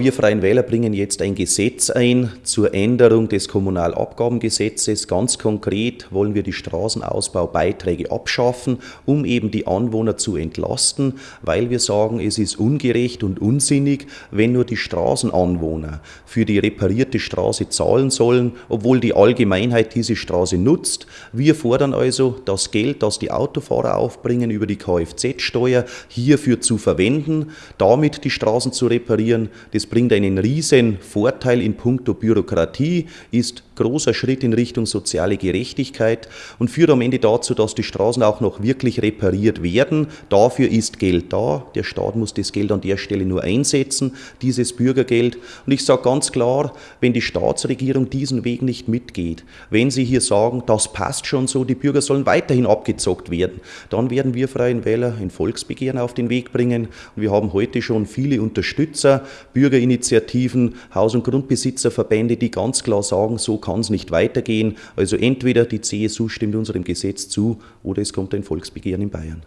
Wir Freien Wähler bringen jetzt ein Gesetz ein zur Änderung des Kommunalabgabengesetzes. Ganz konkret wollen wir die Straßenausbaubeiträge abschaffen, um eben die Anwohner zu entlasten, weil wir sagen, es ist ungerecht und unsinnig, wenn nur die Straßenanwohner für die reparierte Straße zahlen sollen, obwohl die Allgemeinheit diese Straße nutzt. Wir fordern also, das Geld, das die Autofahrer aufbringen über die Kfz-Steuer, hierfür zu verwenden, damit die Straßen zu reparieren. Das bringt einen riesen Vorteil in puncto Bürokratie, ist großer Schritt in Richtung soziale Gerechtigkeit und führt am Ende dazu, dass die Straßen auch noch wirklich repariert werden. Dafür ist Geld da. Der Staat muss das Geld an der Stelle nur einsetzen, dieses Bürgergeld. Und ich sage ganz klar, wenn die Staatsregierung diesen Weg nicht mitgeht, wenn sie hier sagen, das passt schon so, die Bürger sollen weiterhin abgezockt werden, dann werden wir Freien Wähler ein Volksbegehren auf den Weg bringen. Und wir haben heute schon viele Unterstützer, Bürgerinitiativen, Haus- und Grundbesitzerverbände, die ganz klar sagen, so kann es nicht weitergehen. Also entweder die CSU stimmt unserem Gesetz zu oder es kommt ein Volksbegehren in Bayern.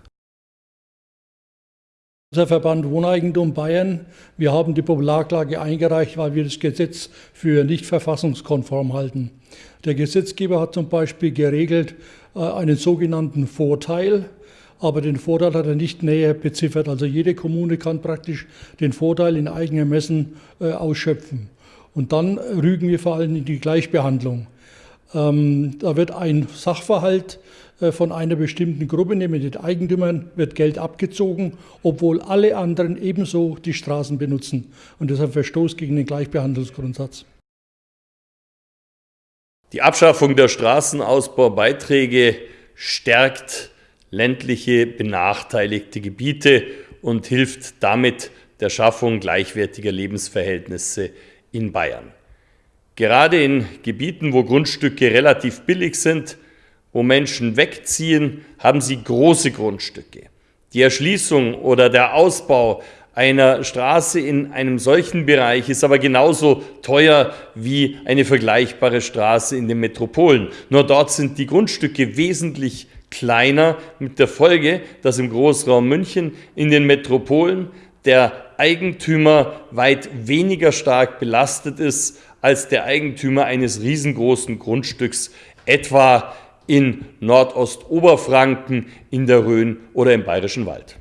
Unser Verband Wohneigentum Bayern, wir haben die Popularklage eingereicht, weil wir das Gesetz für nicht verfassungskonform halten. Der Gesetzgeber hat zum Beispiel geregelt äh, einen sogenannten Vorteil, aber den Vorteil hat er nicht näher beziffert. Also jede Kommune kann praktisch den Vorteil in eigenem Messen äh, ausschöpfen. Und dann rügen wir vor allem in die Gleichbehandlung. Ähm, da wird ein Sachverhalt äh, von einer bestimmten Gruppe, nämlich den Eigentümern, wird Geld abgezogen, obwohl alle anderen ebenso die Straßen benutzen. Und deshalb Verstoß gegen den Gleichbehandlungsgrundsatz. Die Abschaffung der Straßenausbaubeiträge stärkt ländliche benachteiligte Gebiete und hilft damit der Schaffung gleichwertiger Lebensverhältnisse in Bayern. Gerade in Gebieten, wo Grundstücke relativ billig sind, wo Menschen wegziehen, haben sie große Grundstücke. Die Erschließung oder der Ausbau einer Straße in einem solchen Bereich ist aber genauso teuer wie eine vergleichbare Straße in den Metropolen. Nur dort sind die Grundstücke wesentlich kleiner, mit der Folge, dass im Großraum München in den Metropolen der Eigentümer weit weniger stark belastet ist als der Eigentümer eines riesengroßen Grundstücks, etwa in Nordostoberfranken, in der Rhön oder im Bayerischen Wald.